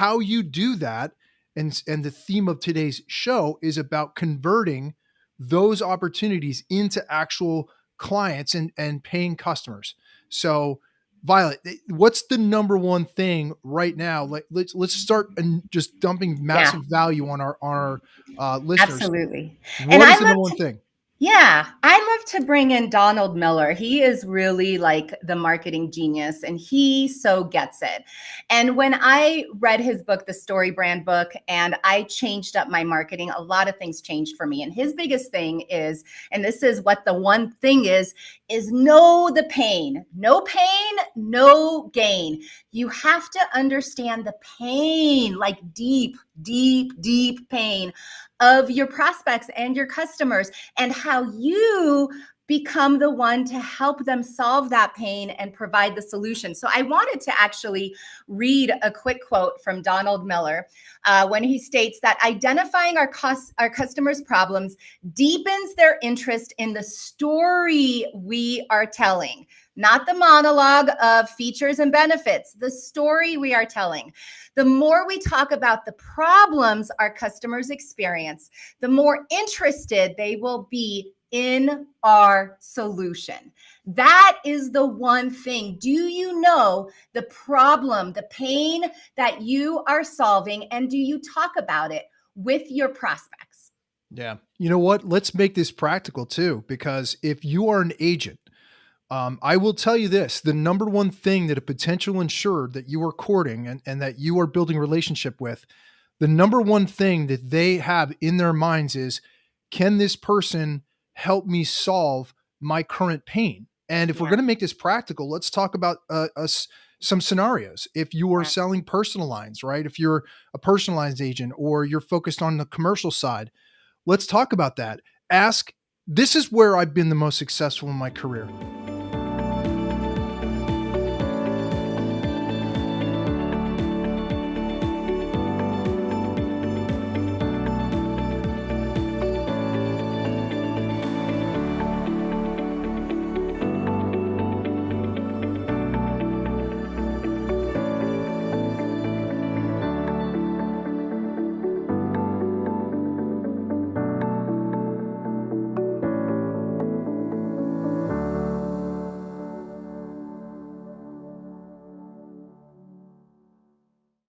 how you do that and and the theme of today's show is about converting those opportunities into actual clients and and paying customers. So Violet, eh, what's the number one thing right now? Like let's let's start and just dumping massive yeah. value on our on our uh, listeners. Absolutely. What and is I the number one thing? Yeah, I love to bring in Donald Miller. He is really like the marketing genius and he so gets it. And when I read his book, The Story Brand Book, and I changed up my marketing, a lot of things changed for me. And his biggest thing is, and this is what the one thing is, is know the pain. No pain, no gain. You have to understand the pain, like deep, deep, deep pain of your prospects and your customers and how you become the one to help them solve that pain and provide the solution. So I wanted to actually read a quick quote from Donald Miller uh, when he states that identifying our, cost, our customers' problems deepens their interest in the story we are telling not the monologue of features and benefits, the story we are telling. The more we talk about the problems our customers experience, the more interested they will be in our solution. That is the one thing. Do you know the problem, the pain that you are solving, and do you talk about it with your prospects? Yeah. You know what? Let's make this practical too, because if you are an agent, um, I will tell you this the number one thing that a potential insured that you are courting and, and that you are building relationship with, the number one thing that they have in their minds is can this person help me solve my current pain? And if yeah. we're going to make this practical, let's talk about uh, us some scenarios. If you are selling personal lines, right? If you're a personal lines agent or you're focused on the commercial side, let's talk about that. Ask this is where I've been the most successful in my career